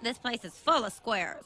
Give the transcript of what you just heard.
This place is full of squares.